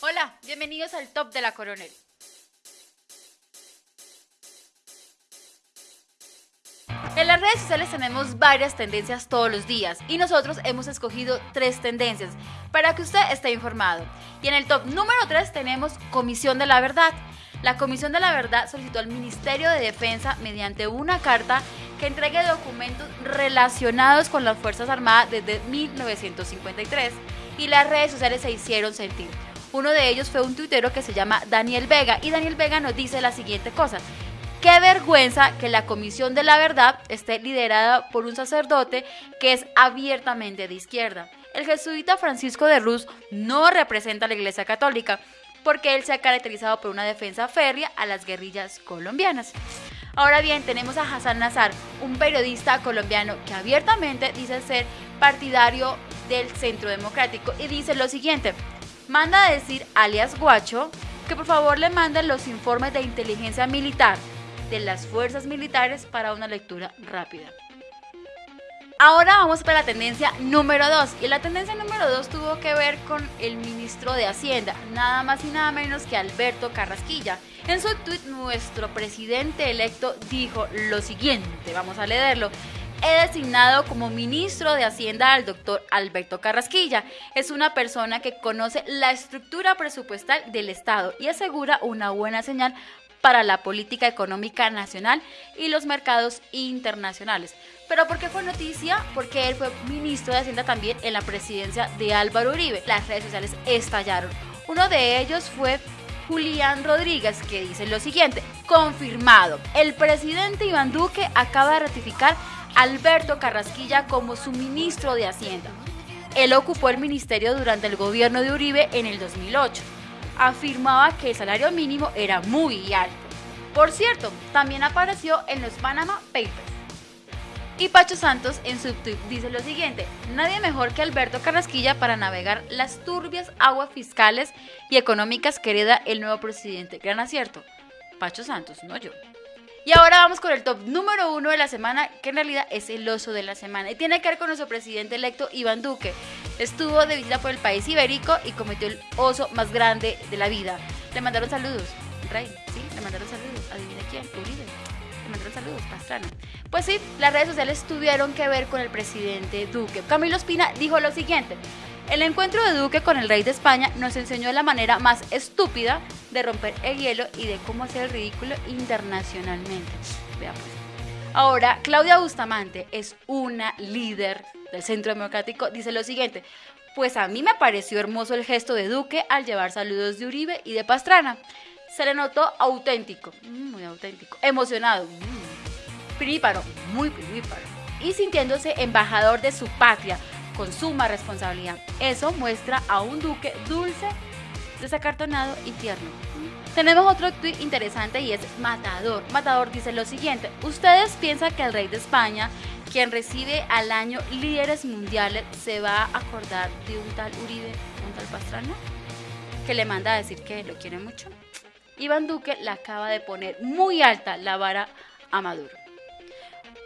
Hola, bienvenidos al Top de la Coronel. En las redes sociales tenemos varias tendencias todos los días y nosotros hemos escogido tres tendencias para que usted esté informado. Y en el top número 3 tenemos Comisión de la Verdad. La Comisión de la Verdad solicitó al Ministerio de Defensa mediante una carta que entregue documentos relacionados con las Fuerzas Armadas desde 1953 y las redes sociales se hicieron sentir. Uno de ellos fue un tuitero que se llama Daniel Vega y Daniel Vega nos dice la siguiente cosa. Qué vergüenza que la Comisión de la Verdad esté liderada por un sacerdote que es abiertamente de izquierda. El jesuita Francisco de Ruz no representa a la Iglesia Católica porque él se ha caracterizado por una defensa férrea a las guerrillas colombianas. Ahora bien, tenemos a Hassan Nazar, un periodista colombiano que abiertamente dice ser partidario del Centro Democrático y dice lo siguiente, manda a decir alias Guacho que por favor le manden los informes de inteligencia militar de las fuerzas militares para una lectura rápida. Ahora vamos para la tendencia número 2 y la tendencia número 2 tuvo que ver con el ministro de Hacienda, nada más y nada menos que Alberto Carrasquilla. En su tweet nuestro presidente electo dijo lo siguiente, vamos a leerlo he designado como ministro de Hacienda al doctor Alberto Carrasquilla. Es una persona que conoce la estructura presupuestal del Estado y asegura una buena señal para la política económica nacional y los mercados internacionales. Pero ¿por qué fue noticia? Porque él fue ministro de Hacienda también en la presidencia de Álvaro Uribe. Las redes sociales estallaron. Uno de ellos fue Julián Rodríguez, que dice lo siguiente, confirmado, el presidente Iván Duque acaba de ratificar Alberto Carrasquilla como su ministro de Hacienda. Él ocupó el ministerio durante el gobierno de Uribe en el 2008. Afirmaba que el salario mínimo era muy alto. Por cierto, también apareció en los Panama Papers. Y Pacho Santos en su tweet dice lo siguiente, nadie mejor que Alberto Carrasquilla para navegar las turbias aguas fiscales y económicas que hereda el nuevo presidente. Gran acierto. Pacho Santos, no yo. Y ahora vamos con el top número uno de la semana, que en realidad es el oso de la semana. Y tiene que ver con nuestro presidente electo Iván Duque. Estuvo de visita por el país ibérico y cometió el oso más grande de la vida. Le mandaron saludos. Rey, sí, le mandaron saludos. Adivina quién, Uribe. Le mandaron saludos, Pastrana. Pues sí, las redes sociales tuvieron que ver con el presidente Duque. Camilo Espina dijo lo siguiente. El encuentro de Duque con el rey de España nos enseñó la manera más estúpida de romper el hielo y de cómo hacer el ridículo internacionalmente. Veamos. Ahora, Claudia Bustamante es una líder del Centro Democrático. Dice lo siguiente. Pues a mí me pareció hermoso el gesto de Duque al llevar saludos de Uribe y de Pastrana. Se le notó auténtico, mm, muy auténtico, emocionado, mm, piríparo, muy piríparo, y sintiéndose embajador de su patria, con suma responsabilidad. Eso muestra a un duque dulce, desacartonado y tierno. Tenemos otro tweet interesante y es Matador. Matador dice lo siguiente, ¿ustedes piensan que el rey de España, quien recibe al año líderes mundiales, se va a acordar de un tal Uribe, un tal Pastrana? Que le manda a decir que lo quiere mucho. Iván Duque le acaba de poner muy alta la vara a Maduro.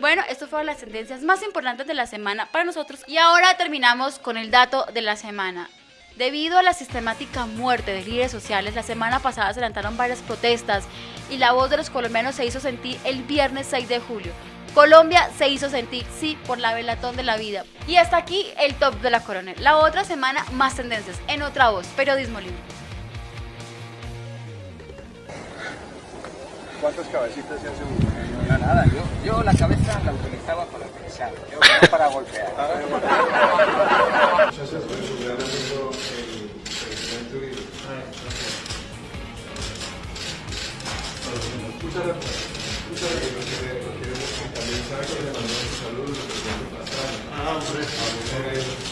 Bueno, esto fueron las tendencias más importantes de la semana para nosotros. Y ahora terminamos con el dato de la semana. Debido a la sistemática muerte de líderes sociales, la semana pasada se levantaron varias protestas y la voz de los colombianos se hizo sentir el viernes 6 de julio. Colombia se hizo sentir, sí, por la velatón de la vida. Y hasta aquí el top de la coronel. La otra semana, más tendencias, en otra voz, periodismo libre. ¿Cuántas cabecitas se hace uno? No, nada, yo, yo la cabeza la utilizaba para pensar, yo no para golpear. Muchas gracias. Muchas gracias. Lo que vemos que también sabe que le mandó su saludo, lo que pasar. Ah, hombre.